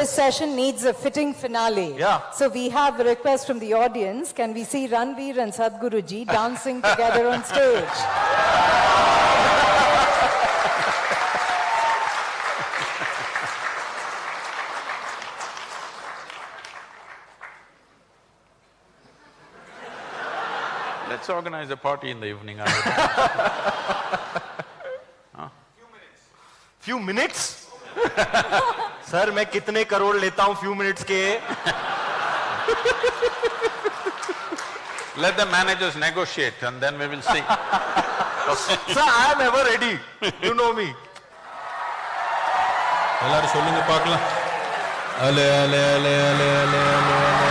This session needs a fitting finale. Yeah. So we have a request from the audience. Can we see Ranveer and Sadhguruji dancing together on stage? Let's organize a party in the evening. huh? Few minutes. Few minutes? Sir मैं कितने करोड़ लेता हूँ few minutes के would- Let the managers negotiate and then we will see. Sir I am ever ready you know me எல்லாரும் சொல்லுங்க பார்க்கலாம் அலே அலே அலே அலே அலே அலே அலே